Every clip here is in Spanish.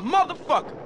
motherfucker!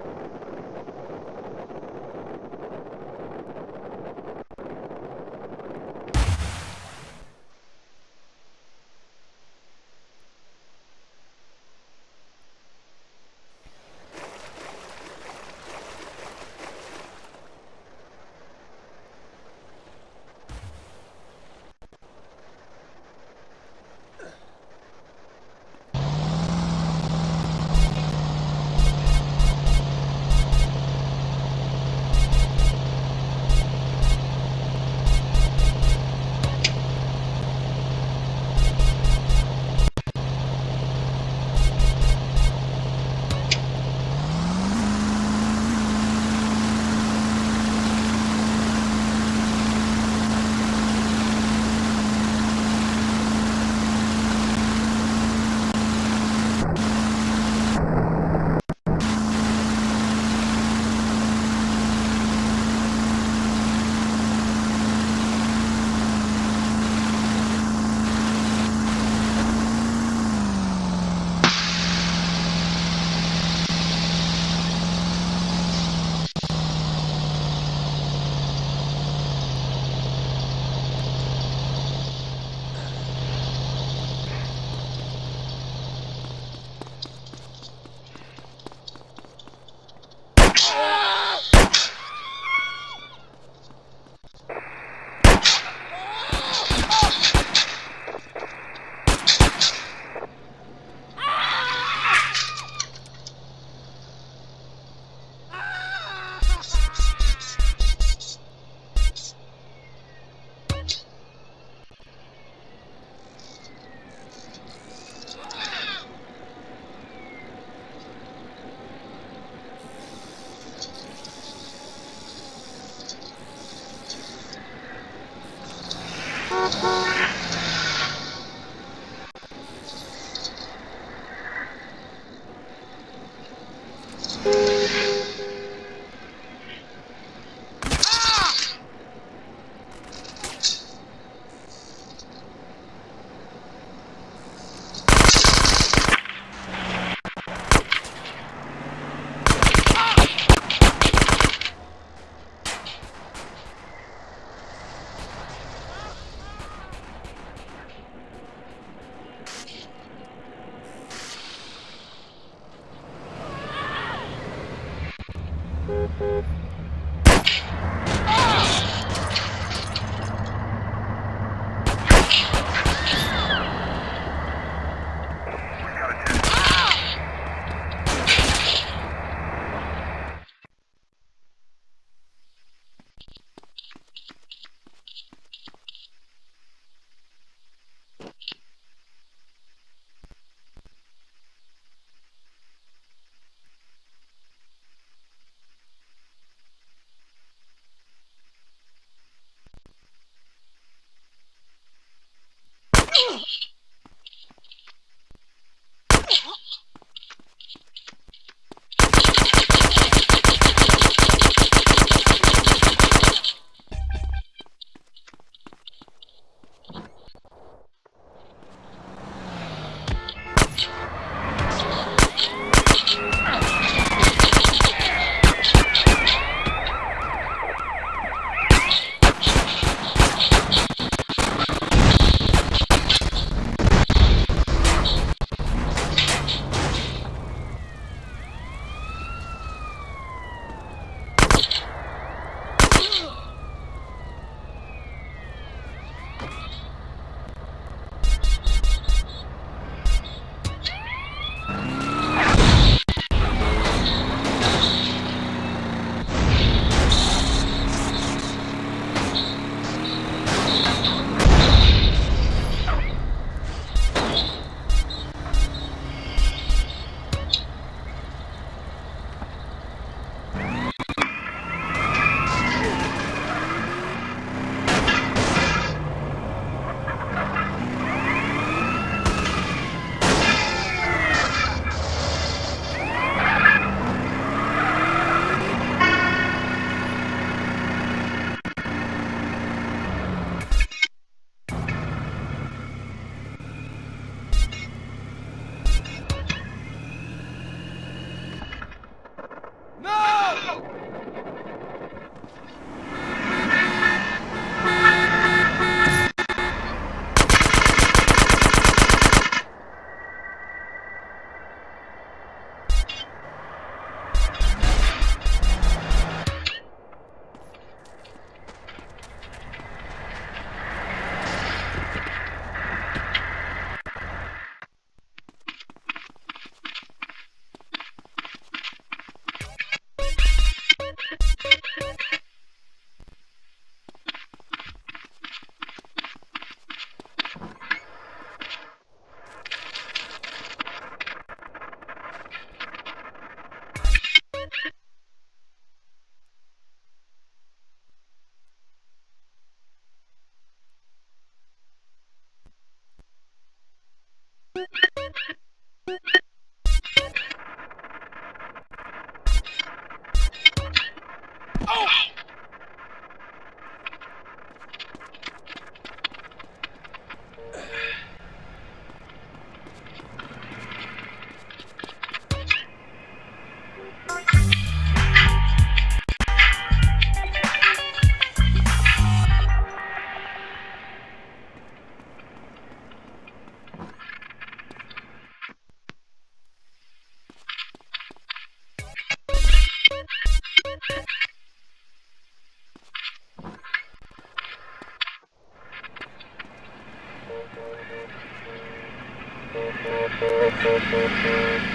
Thank.